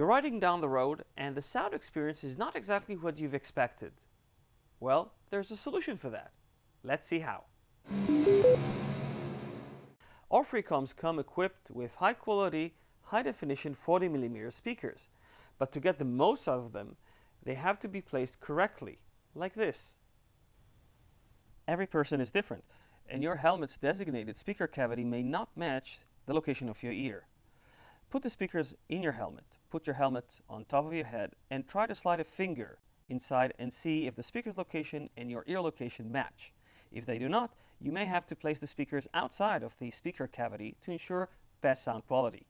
You're riding down the road and the sound experience is not exactly what you've expected. Well, there's a solution for that. Let's see how. All Freecoms come equipped with high quality, high definition 40mm speakers. But to get the most out of them, they have to be placed correctly, like this. Every person is different, and your helmet's designated speaker cavity may not match the location of your ear. Put the speakers in your helmet, put your helmet on top of your head, and try to slide a finger inside and see if the speaker's location and your ear location match. If they do not, you may have to place the speakers outside of the speaker cavity to ensure best sound quality.